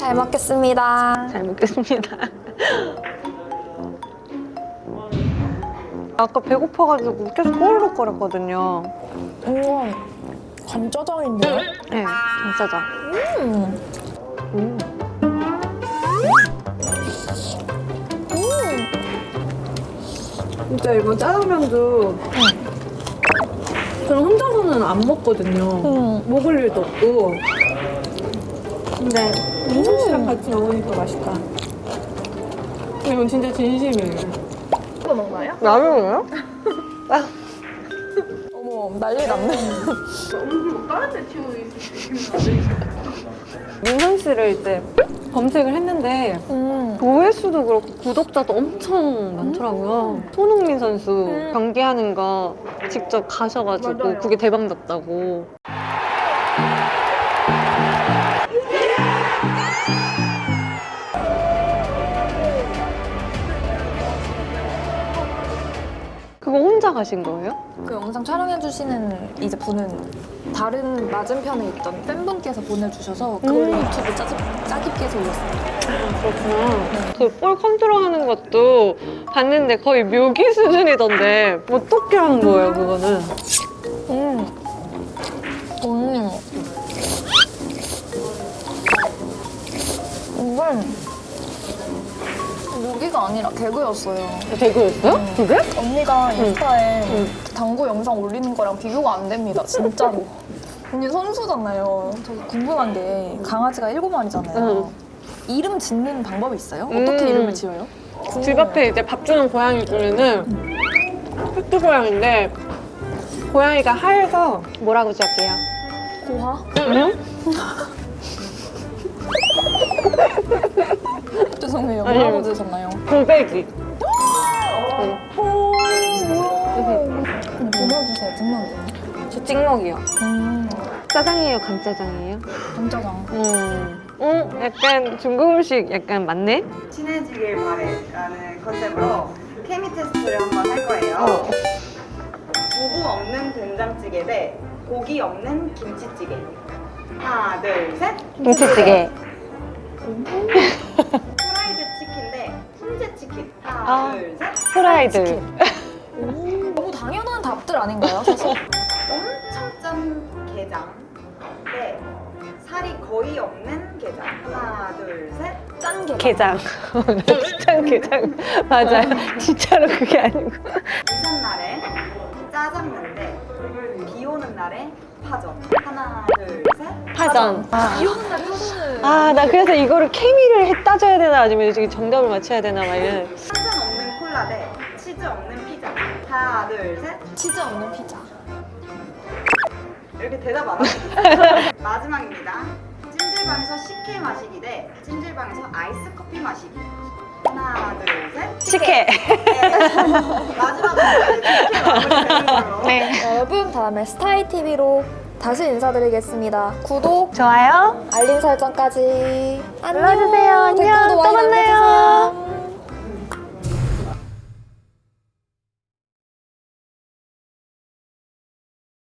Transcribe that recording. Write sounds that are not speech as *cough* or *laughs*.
잘 먹겠습니다. 잘 먹겠습니다. 아까 배고파가지고 계속 꼬르륵거렸거든요. 우와, 간짜장인데요? 네, 진짜죠. 음. 음. 진짜 이거 짜장면도 저는 혼자서는 안 먹거든요. 음. 먹을 일도 없고. 근데 민성 씨랑 같이 먹으니까 맛있다. 이건 진짜 진심이에요. 이거 먹나요? 라면이에요? *laughs* 어머, 난리 났네. 민선 씨를 이제 검색을 했는데 음. 조회수도 그렇고 구독자도 엄청 많더라고요. 손흥민 선수 음. 경기하는 거 직접 가셔가지고 맞아요. 그게 대박 났다고. 그거 혼자 가신 거예요? 그 영상 촬영해주시는 이제 분은 다른 맞은편에 있던 팬분께서 보내주셔서 그걸 음. 유튜브 짜집, 짜깁기 해서 올렸어요. 그렇구나. 그 볼 컨트롤하는 것도 봤는데 거의 묘기 수준이던데 어떻게 한 거예요, 그거는? 음. 음. 이건 무기가 아니라 개그였어요. 대구였어요? 그게? 언니가 인스타에 응. 당구 영상 올리는 거랑 비교가 안 됩니다, 진짜로. *laughs* 언니 선수잖아요. 저 궁금한 게 강아지가 일곱 마리잖아요. 응. 이름 짓는 방법이 있어요? 음. 어떻게 이름을 지어요? 집 앞에 이제 밥 주는 고양이 중에는 흑두 고양인데 고양이가 하얘서 뭐라고 지을게요? 고화? 응? *laughs* *laughs* 죄송해요. 아니, 뭐라고 지으셨나요? 고백이. 오, 뭐야. 근데 분명주세요, 분명주. 저 찍먹이요. 음, 짜장이에요, 간짜장이에요? 감자장. 음. 어? 약간 중국 음식 약간 맞네? 친해지길 바래라는 컨셉으로 케미 테스트를 한번 할 거예요. 어. 두부 없는 된장찌개 대 고기 없는 김치찌개. 하나, 둘, 셋. 김치찌개. *laughs* 프라이드 치킨 대 훈제 치킨. 하나, 아. 둘, 셋. 프라이드. *laughs* 너무 당연한 답들 아닌가요, *laughs* 사실? 엄청 짠 게장 대 살이 거의 없는 게장. 하나, 둘, 셋. 짠 게. 게장. 진짜 게장. 맞아요. 진짜로 그게 아니고. 파전. 하나, 둘, 셋. 파전. 파전을. 아, 나 그래서 이거를 케미를 해 따져야 되나 아니면 지금 정답을 맞춰야 되나 막 이런. 탄산 없는 콜라 대 치즈 없는 피자. 하나, 둘, 셋. 치즈 없는 피자. 이렇게 대답 안 하시죠? *laughs* 마지막입니다. 찜질방에서 식혜 마시기 대 찜질방에서 아이스 커피 마시기. 하나, 둘, 셋. 식혜. *laughs* 마지막으로 이렇게 마무리되는 걸로. 네. 여러분, 다음에 스타이TV로 다시 인사드리겠습니다. 구독, 좋아요. 알림 설정까지. 안녕. 눌러주세요. 안녕. 또 만나요.